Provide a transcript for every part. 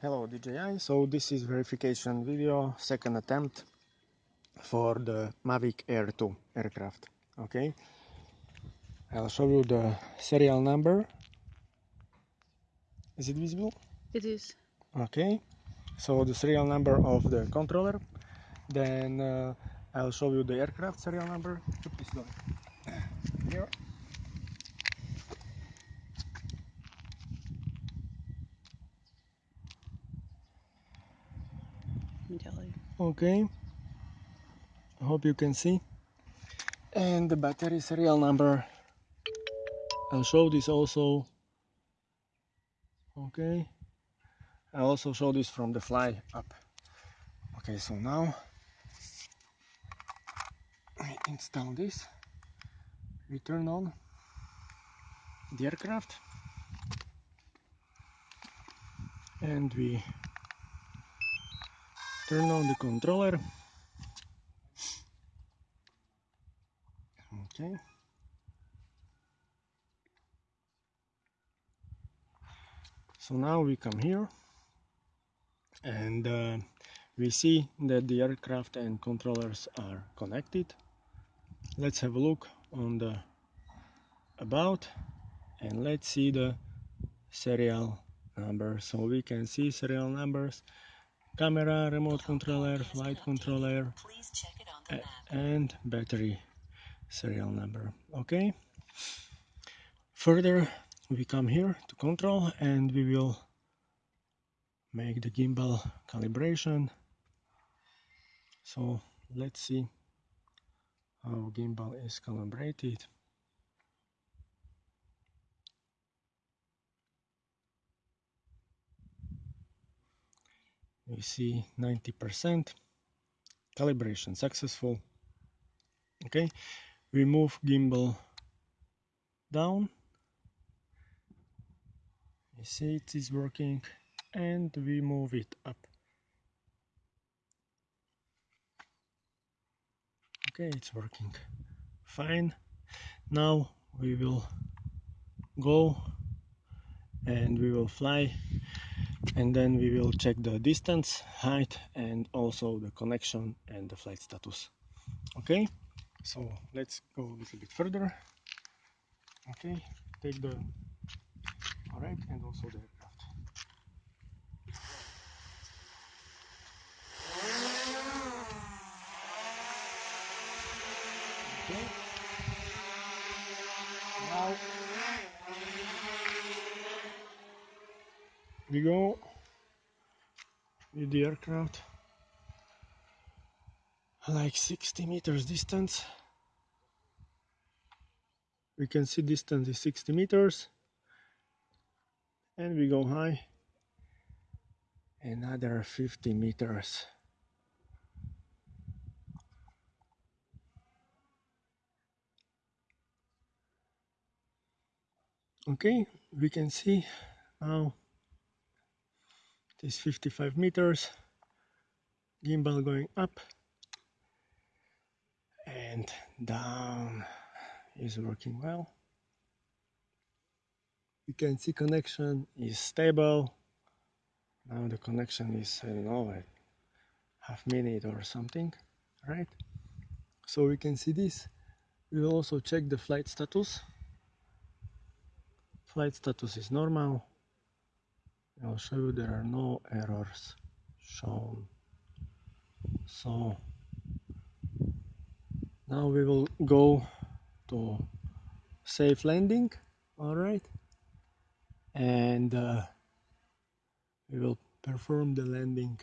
Hello DJI, so this is verification video, second attempt for the Mavic Air 2 aircraft, okay? I'll show you the serial number. Is it visible? It is. Okay, so the serial number of the controller, then uh, I'll show you the aircraft serial number. Here. Okay, I hope you can see. And the battery serial number. I'll show this also. Okay, I also show this from the fly up. Okay, so now we install this. We turn on the aircraft and we turn on the controller. Okay so now we come here. And uh, we see that the aircraft and controllers are connected. Let's have a look on the about and let's see the serial number so we can see serial numbers camera, remote controller, flight controller, and battery serial number. Okay. Further, we come here to control and we will make the gimbal calibration. So let's see how gimbal is calibrated. We see 90% calibration successful. Okay. We move gimbal down. You see it is working and we move it up. Okay it's working fine. Now we will go and we will fly and then we will check the distance height and also the connection and the flight status. Okay? So let's go a little bit further. Okay? Take the all right and also the aircraft okay now we go. With the aircraft. Like 60 meters distance. We can see distance is 60 meters. And we go high. Another 50 meters. Okay we can see now it is 55 meters. Gimbal going up. And down is working well. You can see connection is stable. Now the connection is I don't know like half minute or something right? So we can see this. We will also check the flight status. Flight status is normal I'll show you there are no errors shown. So now we will go to safe landing. All right. And uh, we will perform the landing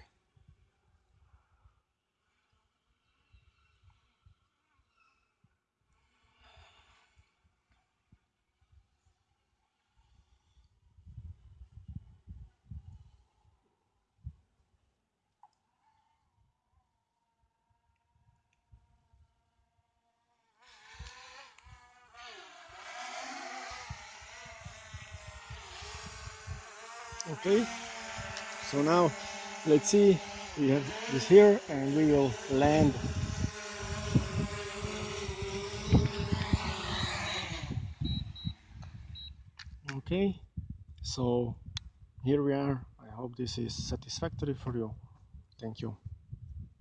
okay. So now let's see. We have this here and we will land. Okay. So here we are. I hope this is satisfactory for you. Thank you